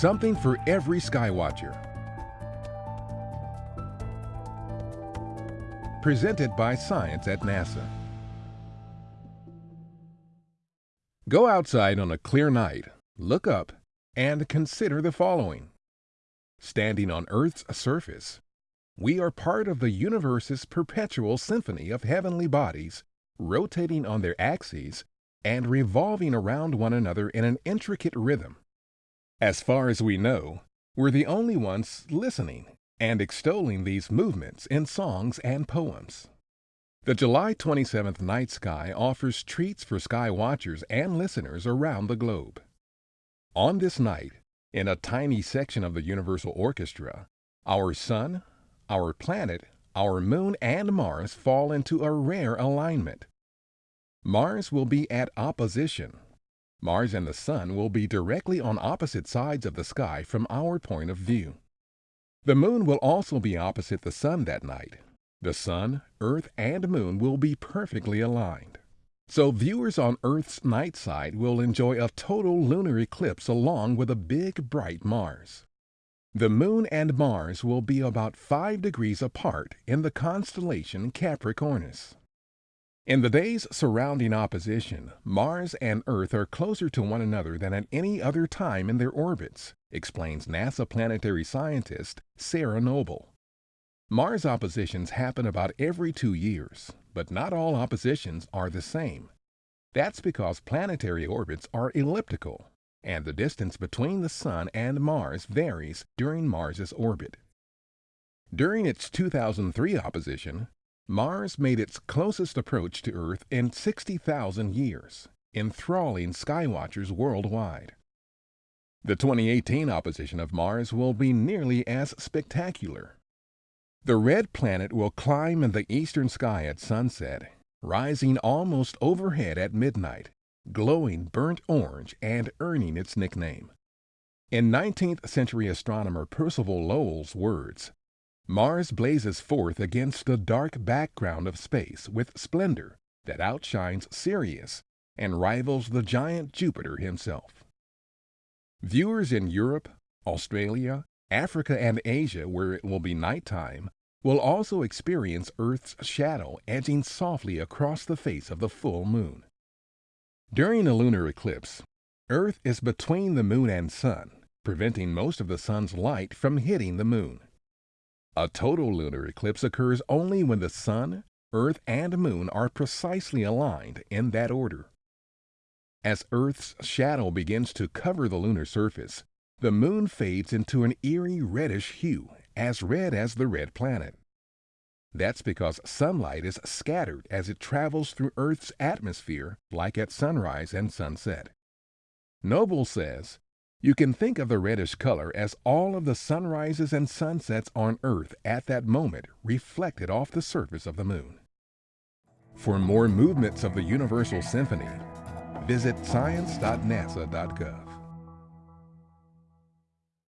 Something for every skywatcher. Presented by Science at NASA. Go outside on a clear night, look up, and consider the following. Standing on Earth's surface, we are part of the universe's perpetual symphony of heavenly bodies, rotating on their axes and revolving around one another in an intricate rhythm. As far as we know, we're the only ones listening and extolling these movements in songs and poems. The July 27th night sky offers treats for sky watchers and listeners around the globe. On this night, in a tiny section of the Universal Orchestra, our Sun, our planet, our Moon, and Mars fall into a rare alignment. Mars will be at opposition Mars and the Sun will be directly on opposite sides of the sky from our point of view. The Moon will also be opposite the Sun that night. The Sun, Earth, and Moon will be perfectly aligned. So viewers on Earth's night side will enjoy a total lunar eclipse along with a big bright Mars. The Moon and Mars will be about 5 degrees apart in the constellation Capricornus. In the days surrounding opposition, Mars and Earth are closer to one another than at any other time in their orbits, explains NASA planetary scientist Sarah Noble. Mars oppositions happen about every two years, but not all oppositions are the same. That's because planetary orbits are elliptical, and the distance between the Sun and Mars varies during Mars's orbit. During its 2003 opposition, Mars made its closest approach to Earth in 60,000 years, enthralling skywatchers worldwide. The 2018 opposition of Mars will be nearly as spectacular. The red planet will climb in the eastern sky at sunset, rising almost overhead at midnight, glowing burnt orange and earning its nickname. In 19th century astronomer Percival Lowell's words, Mars blazes forth against the dark background of space with splendor that outshines Sirius and rivals the giant Jupiter himself. Viewers in Europe, Australia, Africa, and Asia, where it will be nighttime, will also experience Earth's shadow edging softly across the face of the full moon. During a lunar eclipse, Earth is between the moon and sun, preventing most of the sun's light from hitting the moon. A total lunar eclipse occurs only when the Sun, Earth, and Moon are precisely aligned in that order. As Earth's shadow begins to cover the lunar surface, the Moon fades into an eerie reddish hue, as red as the red planet. That's because sunlight is scattered as it travels through Earth's atmosphere like at sunrise and sunset. Noble says, you can think of the reddish color as all of the sunrises and sunsets on Earth at that moment reflected off the surface of the moon. For more movements of the Universal Symphony, visit science.nasa.gov.